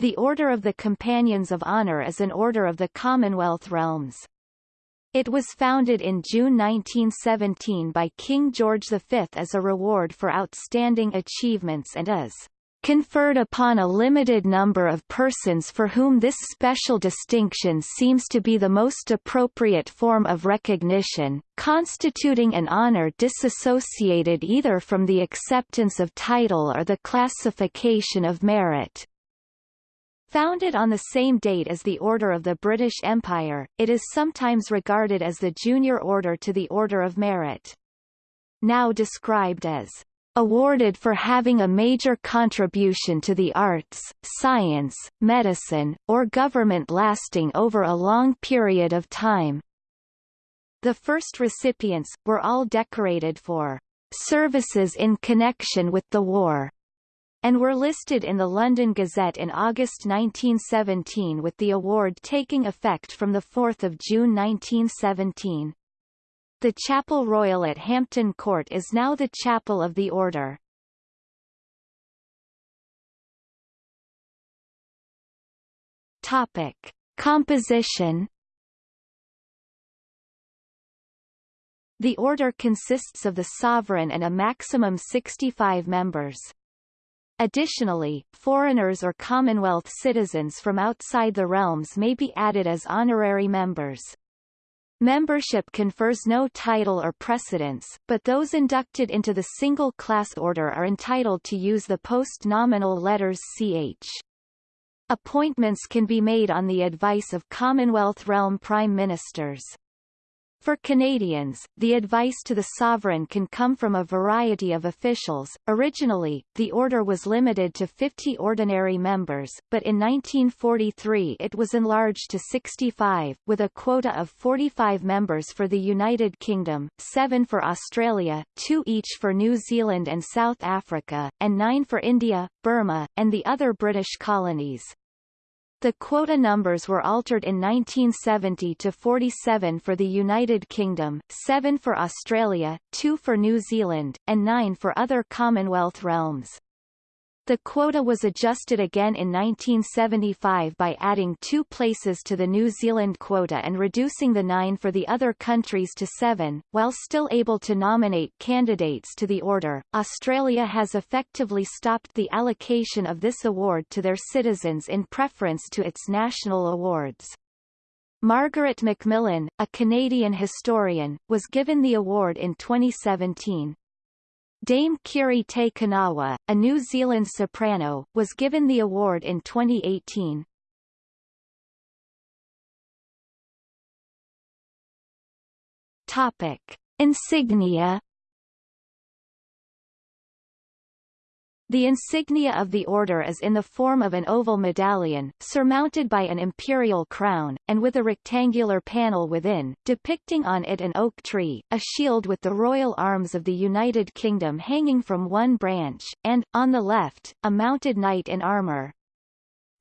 The Order of the Companions of Honor is an order of the Commonwealth realms. It was founded in June 1917 by King George V as a reward for outstanding achievements and is conferred upon a limited number of persons for whom this special distinction seems to be the most appropriate form of recognition, constituting an honor disassociated either from the acceptance of title or the classification of merit. Founded on the same date as the Order of the British Empire, it is sometimes regarded as the junior order to the Order of Merit. Now described as awarded for having a major contribution to the arts, science, medicine, or government lasting over a long period of time. The first recipients, were all decorated for services in connection with the war and were listed in the London Gazette in August 1917 with the award taking effect from 4 June 1917. The Chapel Royal at Hampton Court is now the Chapel of the Order. Topic. Composition The order consists of the sovereign and a maximum 65 members. Additionally, foreigners or Commonwealth citizens from outside the realms may be added as honorary members. Membership confers no title or precedence, but those inducted into the single-class order are entitled to use the post-nominal letters ch. Appointments can be made on the advice of Commonwealth realm prime ministers. For Canadians, the advice to the sovereign can come from a variety of officials. Originally, the order was limited to 50 ordinary members, but in 1943 it was enlarged to 65, with a quota of 45 members for the United Kingdom, 7 for Australia, 2 each for New Zealand and South Africa, and 9 for India, Burma, and the other British colonies. The quota numbers were altered in 1970 to 47 for the United Kingdom, 7 for Australia, 2 for New Zealand, and 9 for other Commonwealth realms. The quota was adjusted again in 1975 by adding two places to the New Zealand quota and reducing the nine for the other countries to seven, while still able to nominate candidates to the order. Australia has effectively stopped the allocation of this award to their citizens in preference to its national awards. Margaret Macmillan, a Canadian historian, was given the award in 2017. Dame Kiri Te Kanawa, a New Zealand soprano, was given the award in 2018. Topic. Insignia The insignia of the order is in the form of an oval medallion, surmounted by an imperial crown, and with a rectangular panel within, depicting on it an oak tree, a shield with the royal arms of the United Kingdom hanging from one branch, and, on the left, a mounted knight in armour.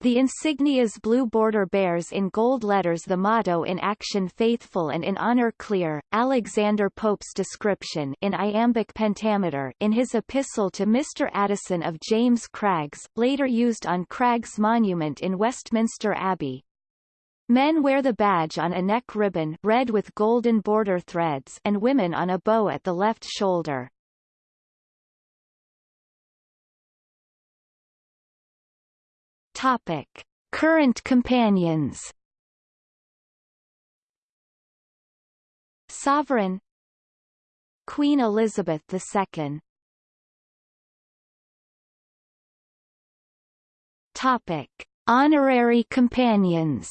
The insignia's blue border bears in gold letters the motto in action faithful and in honor clear. Alexander Pope's description in iambic pentameter in his epistle to Mr. Addison of James Craggs, later used on Craggs Monument in Westminster Abbey. Men wear the badge on a neck ribbon red with golden border threads and women on a bow at the left shoulder. Topic. Current companions Sovereign Queen Elizabeth II Topic. Honorary companions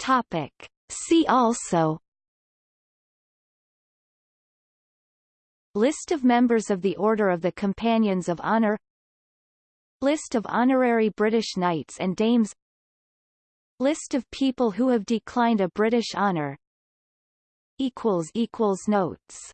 Topic. See also List of members of the Order of the Companions of Honor. List of honorary British knights and dames. List of people who have declined a British honour Notes